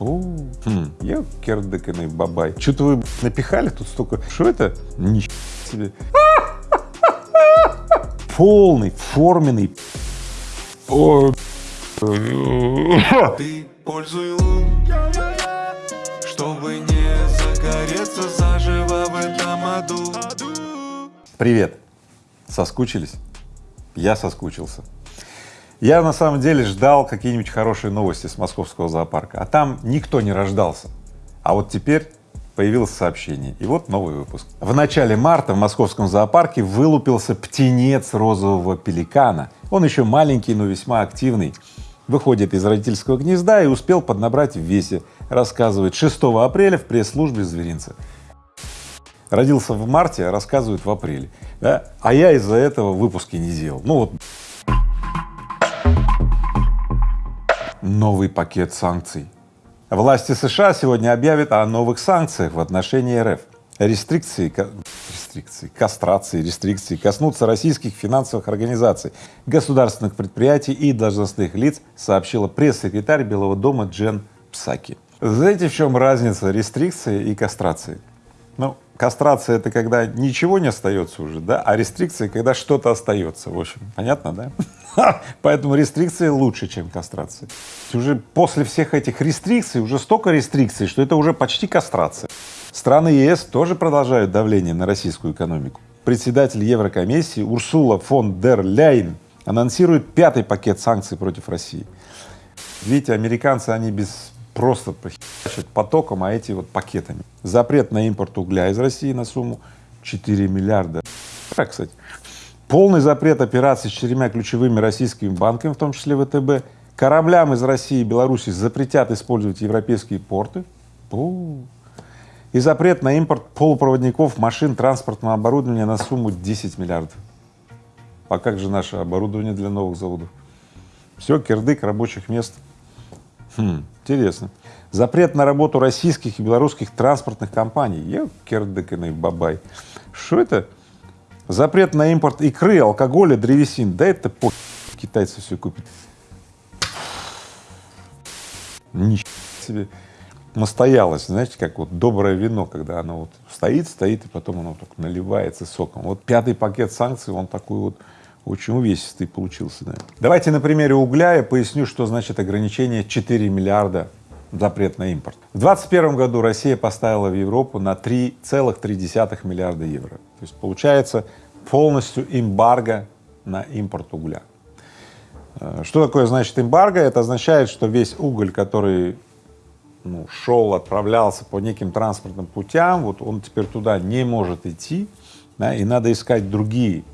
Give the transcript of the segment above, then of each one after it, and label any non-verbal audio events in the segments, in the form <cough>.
О, хм, я кердыканный бабай. Что-то вы напихали тут столько. Что это? Ничего себе. <laughs> Полный, форменный. О, Ты пользуй лун, чтобы не загореться заживо в этом аду. Привет! Соскучились? Я соскучился. Я на самом деле ждал какие-нибудь хорошие новости с московского зоопарка, а там никто не рождался. А вот теперь появилось сообщение, и вот новый выпуск. В начале марта в московском зоопарке вылупился птенец розового пеликана. Он еще маленький, но весьма активный. Выходит из родительского гнезда и успел поднабрать в весе, рассказывает 6 апреля в пресс-службе зверинца. Родился в марте, а рассказывают в апреле. Да? А я из-за этого выпуски не делал. Ну вот новый пакет санкций. Власти США сегодня объявят о новых санкциях в отношении РФ. Рестрикции, рестрикции, кастрации, рестрикции коснутся российских финансовых организаций, государственных предприятий и должностных лиц, сообщила пресс-секретарь Белого дома Джен Псаки. Знаете, в чем разница рестрикции и кастрации? Ну, кастрация — это когда ничего не остается уже, да, а рестрикция — когда что-то остается, в общем, понятно, да? <laughs> Поэтому рестрикции лучше, чем кастрация. Уже после всех этих рестрикций, уже столько рестрикций, что это уже почти кастрация. Страны ЕС тоже продолжают давление на российскую экономику. Председатель Еврокомиссии Урсула фон дер Ляйн анонсирует пятый пакет санкций против России. Видите, американцы, они без просто прохищать потоком, а эти вот пакетами. Запрет на импорт угля из России на сумму 4 миллиарда. Так, кстати. Полный запрет операций с четырьмя ключевыми российскими банками, в том числе ВТБ. Кораблям из России и Беларуси запретят использовать европейские порты. У И запрет на импорт полупроводников, машин, транспортного оборудования на сумму 10 миллиардов. А как же наше оборудование для новых заводов? Все, кирдык рабочих мест. Хм, интересно. Запрет на работу российских и белорусских транспортных компаний. Я кердыканный бабай. Что это? Запрет на импорт икры, алкоголя, древесин. Да это по китайцы все купят. Ничего себе. Настоялось, знаете, как вот доброе вино, когда оно вот стоит, стоит, и потом оно так наливается соком. Вот пятый пакет санкций, он такой вот очень увесистый получился. Да. Давайте на примере угля я поясню, что значит ограничение 4 миллиарда запрет на импорт. В 2021 году Россия поставила в Европу на 3,3 миллиарда евро. То есть получается полностью эмбарго на импорт угля. Э, что такое значит эмбарго? Это означает, что весь уголь, который ну, шел, отправлялся по неким транспортным путям, вот он теперь туда не может идти, да, и надо искать другие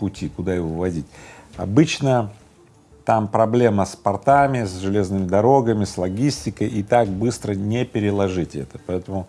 пути, куда его вводить. Обычно там проблема с портами, с железными дорогами, с логистикой, и так быстро не переложить это. Поэтому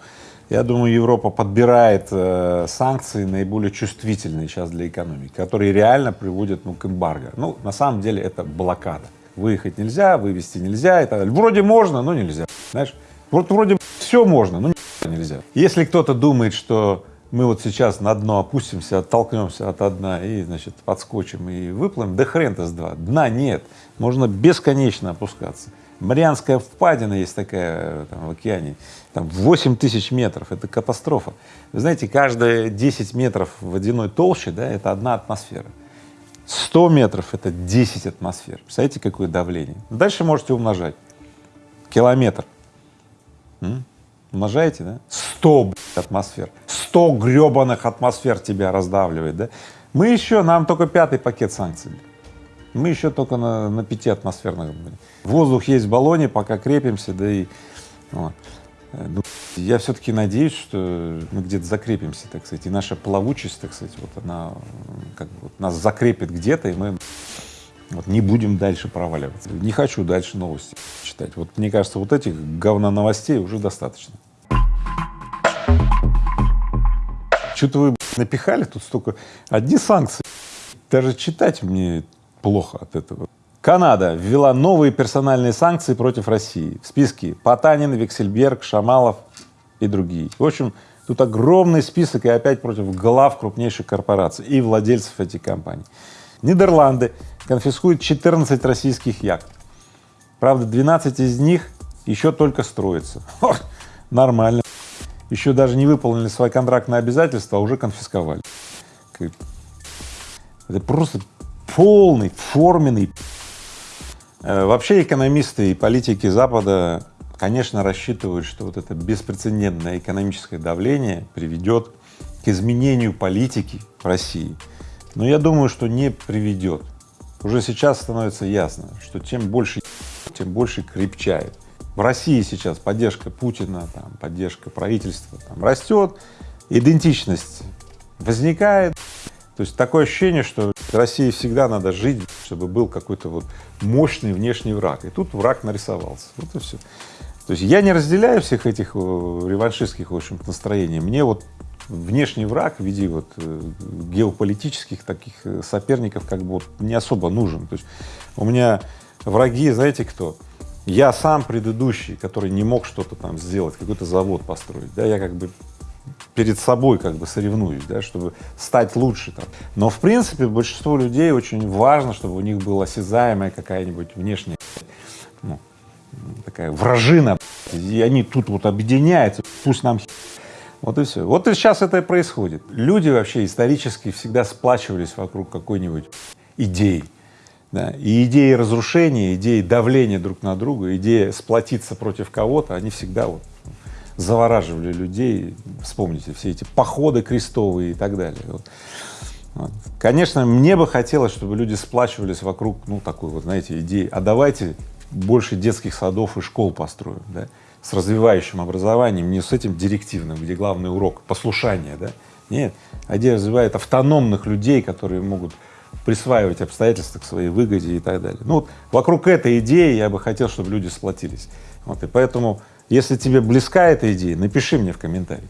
я думаю, Европа подбирает э, санкции наиболее чувствительные сейчас для экономики, которые реально приводят ну, к эмбарго. Ну, на самом деле это блокада. Выехать нельзя, вывести нельзя и так далее. Вроде можно, но нельзя, знаешь. Вот вроде все можно, но нельзя. Если кто-то думает, что мы вот сейчас на дно опустимся, оттолкнемся от дна и, значит, подскочим и выплывем, да хрен-то с два, дна нет, можно бесконечно опускаться. Марианская впадина есть такая там, в океане, там 8 тысяч метров, это катастрофа. Вы знаете, каждые 10 метров водяной толщи, да, это одна атмосфера. 100 метров — это 10 атмосфер. Представляете, какое давление? Дальше можете умножать. Километр. Умножаете, да? 100 атмосфер. 100 гребаных атмосфер тебя раздавливает, да? Мы еще, нам только пятый пакет санкций. Мы еще только на, на пяти атмосферных. Воздух есть в баллоне, пока крепимся, да и вот. Э, ну, я все-таки надеюсь, что мы где-то закрепимся, так сказать, и наша плавучесть, так сказать, вот она как бы вот нас закрепит где-то, и мы вот не будем дальше проваливаться. Не хочу дальше новости читать. Вот мне кажется, вот этих говно новостей уже достаточно. Что-то вы напихали тут столько, одни санкции, даже читать мне плохо от этого. Канада ввела новые персональные санкции против России. В списке Потанин, Виксельберг, Шамалов и другие. В общем, тут огромный список и опять против глав крупнейших корпораций и владельцев этих компаний. Нидерланды конфискуют 14 российских яхт. Правда, 12 из них еще только строится. <laughs> Нормально. Еще даже не выполнили свои контрактные обязательства, а уже конфисковали. Это просто полный, форменный. Э, вообще экономисты и политики Запада, конечно, рассчитывают, что вот это беспрецедентное экономическое давление приведет к изменению политики в России. Но я думаю, что не приведет. Уже сейчас становится ясно, что чем больше тем больше крепчает. В России сейчас поддержка Путина, там, поддержка правительства там, растет, идентичность возникает. То есть такое ощущение, что России всегда надо жить, чтобы был какой-то вот мощный внешний враг. И тут враг нарисовался. Вот и все. То есть я не разделяю всех этих реваншистских, в общем настроений. Мне вот внешний враг в виде вот э, геополитических таких э, соперников как бы вот не особо нужен. То есть у меня враги, знаете кто? Я сам предыдущий, который не мог что-то там сделать, какой-то завод построить, да, я как бы перед собой как бы соревнуюсь, да, чтобы стать лучше там. Но в принципе большинство людей очень важно, чтобы у них была осязаемая какая-нибудь внешняя, ну, такая вражина, и они тут вот объединяются, пусть нам вот и все. Вот и сейчас это и происходит. Люди вообще исторически всегда сплачивались вокруг какой-нибудь идеи. Да, и идеи разрушения, идеи давления друг на друга, идея сплотиться против кого-то, они всегда вот завораживали людей, вспомните, все эти походы крестовые и так далее. Вот. Вот. Конечно, мне бы хотелось, чтобы люди сплачивались вокруг, ну, такой вот, знаете, идеи, а давайте больше детских садов и школ построим, да, с развивающим образованием, не с этим директивным, где главный урок — послушание, да, нет, идея развивает автономных людей, которые могут присваивать обстоятельства к своей выгоде и так далее. Ну вот вокруг этой идеи я бы хотел, чтобы люди сплотились. Вот, и поэтому, если тебе близка эта идея, напиши мне в комментарии.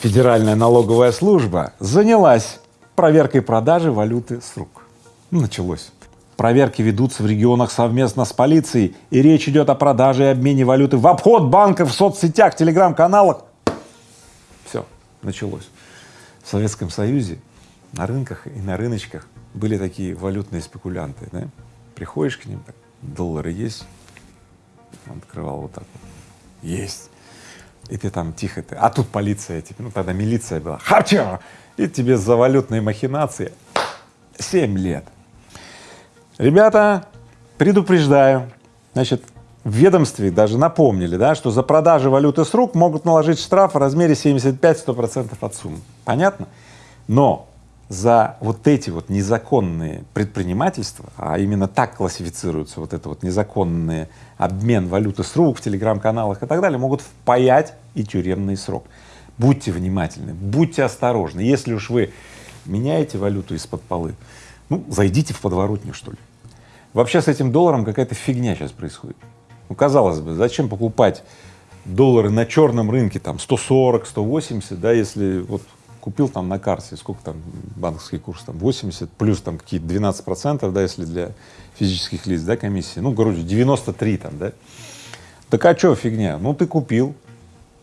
Федеральная налоговая служба занялась проверкой продажи валюты с рук. Началось. Проверки ведутся в регионах совместно с полицией, и речь идет о продаже и обмене валюты в обход банков в соцсетях, телеграм-каналах. Все, началось в Советском Союзе на рынках и на рыночках были такие валютные спекулянты, да? Приходишь к ним, так, доллары есть? Он открывал вот так вот. Есть. И ты там тихо, ты, а тут полиция, типа, ну тогда милиция была, хача! И тебе за валютные махинации семь лет. Ребята, предупреждаю, значит, в ведомстве даже напомнили, да, что за продажу валюты с рук могут наложить штраф в размере 75-100 процентов от суммы. Понятно? Но за вот эти вот незаконные предпринимательства, а именно так классифицируется вот это вот незаконный обмен валюты с рук в телеграм-каналах и так далее, могут впаять и тюремный срок. Будьте внимательны, будьте осторожны. Если уж вы меняете валюту из-под полы, ну, зайдите в подворотню, что ли. Вообще с этим долларом какая-то фигня сейчас происходит. Ну, казалось бы, зачем покупать доллары на черном рынке там 140, 180, да, если вот купил там на карте, сколько там банковский курс, там 80, плюс там какие-то 12 процентов, да, если для физических лиц, да, комиссии, ну, короче, 93 там, да. Так а что фигня? Ну, ты купил,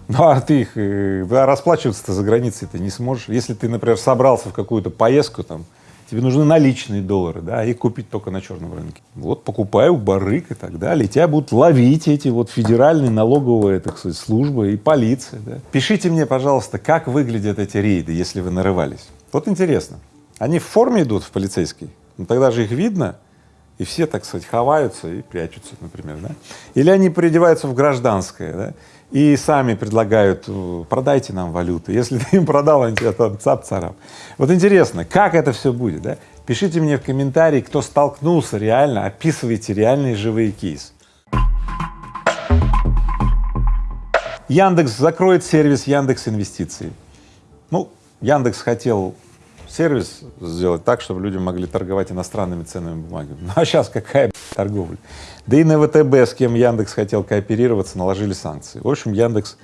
ну, а ты их, э, да, расплачиваться-то за границей ты не сможешь. Если ты, например, собрался в какую-то поездку там, тебе нужны наличные доллары, да, их купить только на черном рынке. Вот покупай у барыг и так далее, тебя будут ловить эти вот федеральные налоговые, так сказать, службы и полиция, да. Пишите мне, пожалуйста, как выглядят эти рейды, если вы нарывались. Вот интересно, они в форме идут в полицейский, ну тогда же их видно, и все, так сказать, ховаются и прячутся, например, да? Или они переодеваются в гражданское, да? И сами предлагают, э, продайте нам валюту. Если ты им продал, они тебя там цап-царап. Вот интересно, как это все будет, да? Пишите мне в комментарии, кто столкнулся реально, описывайте реальные живые кейсы. Яндекс закроет сервис Яндекс Инвестиции. Ну, Яндекс хотел сервис сделать так, чтобы люди могли торговать иностранными ценными бумагами. Ну а сейчас какая торговля? Да и на ВТБ, с кем Яндекс хотел кооперироваться, наложили санкции. В общем, Яндекс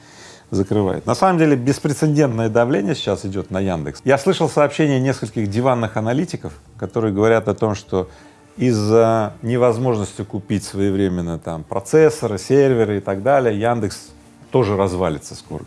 закрывает. На самом деле беспрецедентное давление сейчас идет на Яндекс. Я слышал сообщения нескольких диванных аналитиков, которые говорят о том, что из-за невозможности купить своевременно там процессоры, серверы и так далее, Яндекс тоже развалится скоро.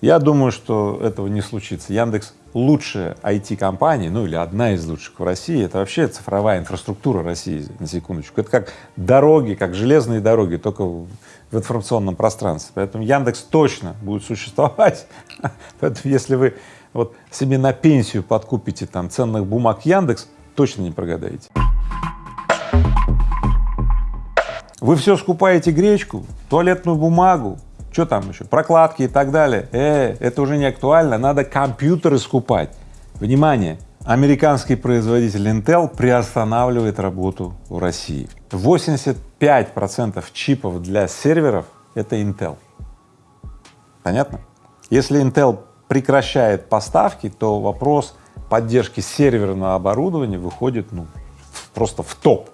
Я думаю, что этого не случится. Яндекс лучшая IT-компания, ну или одна из лучших в России, это вообще цифровая инфраструктура России, на секундочку. Это как дороги, как железные дороги, только в, информационном пространстве. Поэтому Яндекс точно будет существовать. <laughs> Поэтому если вы вот себе на пенсию подкупите там ценных бумаг Яндекс, точно не прогадаете. Вы все скупаете гречку, туалетную бумагу, что там еще, прокладки и так далее. Э, это уже не актуально, надо компьютеры скупать. Внимание, американский производитель Intel приостанавливает работу в России. 85 процентов чипов для серверов — это Intel. Понятно? Если Intel прекращает поставки, то вопрос поддержки серверного оборудования выходит ну, просто в топ.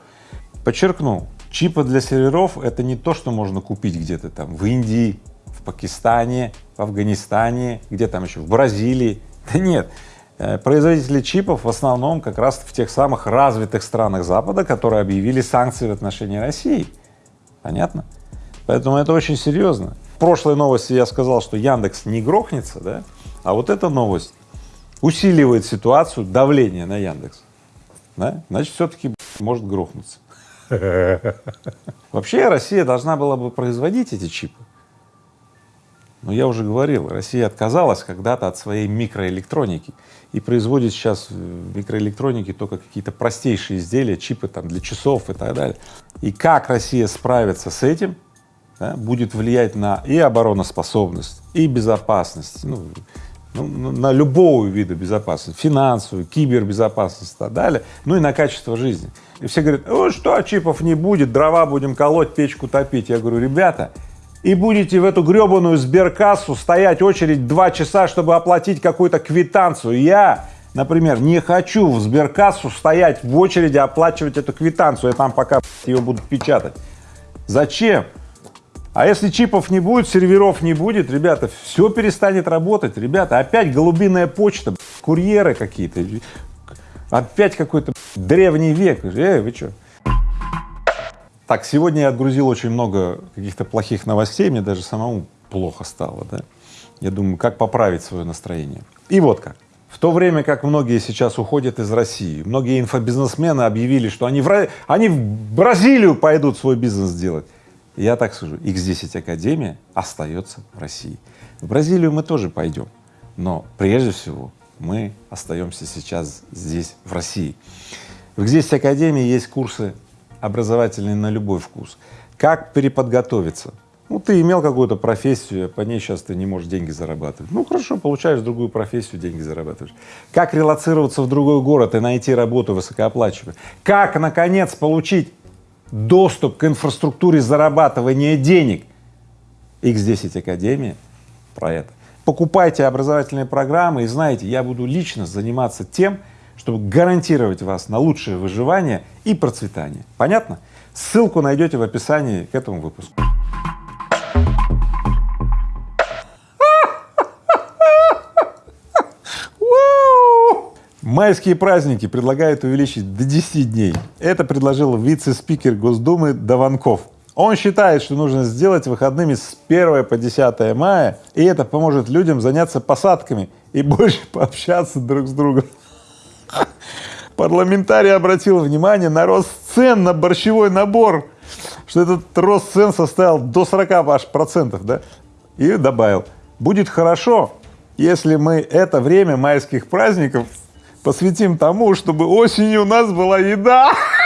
Подчеркну, чипы для серверов — это не то, что можно купить где-то там в Индии, в Пакистане, в Афганистане, где там еще, в Бразилии. <laughs> Да нет, э, производители чипов в основном как раз в тех самых развитых странах Запада, которые объявили санкции в отношении России. Понятно? Поэтому это очень серьезно. В прошлой новости я сказал, что Яндекс не грохнется, да, а вот эта новость усиливает ситуацию давления на Яндекс, да? значит, все-таки может грохнуться. <laughs> Вообще Россия должна была бы производить эти чипы, но я уже говорил, Россия отказалась когда-то от своей микроэлектроники и производит сейчас в микроэлектронике только какие-то простейшие изделия, чипы там для часов и так далее. И как Россия справится с этим, да, будет влиять на и обороноспособность, и безопасность, ну, ну, на любого вида безопасности, финансовую, кибербезопасность и так далее, ну и на качество жизни. И все говорят, о, что, чипов не будет, дрова будем колоть, печку топить. Я говорю, ребята, и будете в эту гребаную сберкассу стоять очередь два часа, чтобы оплатить какую-то квитанцию. Я, например, не хочу в сберкассу стоять в очереди оплачивать эту квитанцию, я там пока ее будут печатать. Зачем? А если чипов не будет, серверов не будет, ребята, все перестанет работать, ребята, опять голубиная почта, курьеры какие-то, опять какой-то древний век, эй, вы что? Так, сегодня я отгрузил очень много каких-то плохих новостей, мне даже самому плохо стало, да. Я думаю, как поправить свое настроение. И вот как. В то время как многие сейчас уходят из России, многие инфобизнесмены объявили, что они в, они в Бразилию пойдут свой бизнес делать. Я так скажу, X10 Академия остается в России. В Бразилию мы тоже пойдем, но прежде всего мы остаемся сейчас здесь, в России. В X10 Академии есть курсы образовательный на любой вкус. Как переподготовиться? Ну, ты имел какую-то профессию, по ней сейчас ты не можешь деньги зарабатывать. Ну, хорошо, получаешь другую профессию, деньги зарабатываешь. Как релацироваться в другой город и найти работу высокооплачиваемую? Как, наконец, получить доступ к инфраструктуре зарабатывания денег? X10 Академия про это. Покупайте образовательные программы и знаете, я буду лично заниматься тем, чтобы гарантировать вас на лучшее выживание и процветание. Понятно? Ссылку найдете в описании к этому выпуску. Майские праздники предлагают увеличить до 10 дней. Это предложил вице-спикер Госдумы Даванков. Он считает, что нужно сделать выходными с 1 по 10 мая, и это поможет людям заняться посадками и <laughs> больше пообщаться друг с другом. Парламентарий обратил внимание на рост цен на борщевой набор, что этот рост цен составил до 40 аж процентов, да, и добавил, будет хорошо, если мы это время майских праздников посвятим тому, чтобы осенью у нас была еда. <laughs>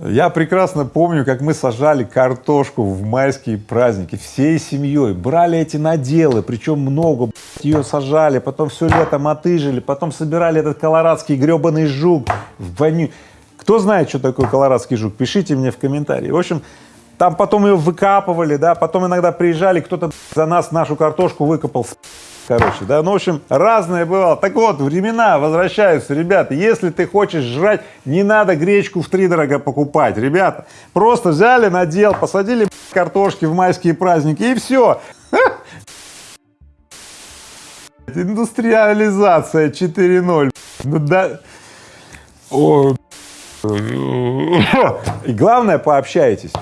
Я прекрасно помню, как мы сажали картошку в майские праздники всей семьей, брали эти наделы, причем много, ее сажали, потом все лето мотыжили, потом собирали этот колорадский гребаный жук в воню. Кто знает, что такое колорадский жук, пишите мне в комментарии. В общем, там потом ее выкапывали, да, потом иногда приезжали, кто-то за нас нашу картошку выкопал, короче, да, ну, в общем, разное бывало. Так вот, времена возвращаются, ребята, если ты хочешь жрать, не надо гречку в три дорого покупать, ребята, просто взяли, надел, посадили картошки в майские праздники и все. <laughs> Индустриализация 4.0. Ну да. И главное, пообщайтесь.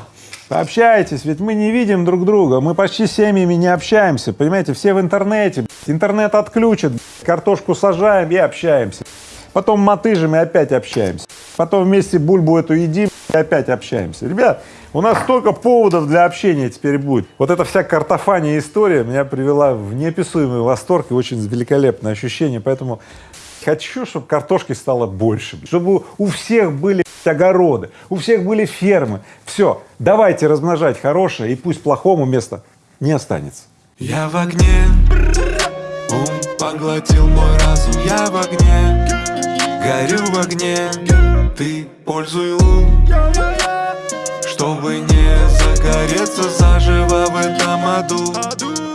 Общайтесь, ведь мы не видим друг друга, мы почти с семьями не общаемся, понимаете, все в интернете, интернет отключат, картошку сажаем и общаемся. Потом мотыжим и опять общаемся. Потом вместе бульбу эту едим и опять общаемся. Ребят, у нас столько поводов для общения теперь будет. Вот эта вся картофания история меня привела в неописуемый восторг и очень великолепное ощущение, поэтому хочу, чтобы картошки стало больше, чтобы у всех были огороды, у всех были фермы. Все, давайте размножать хорошее, и пусть плохому места не останется. Я в огне, ум поглотил мой разум, я в огне, горю в огне, ты пользуй лун, чтобы не загореться заживо в этом аду.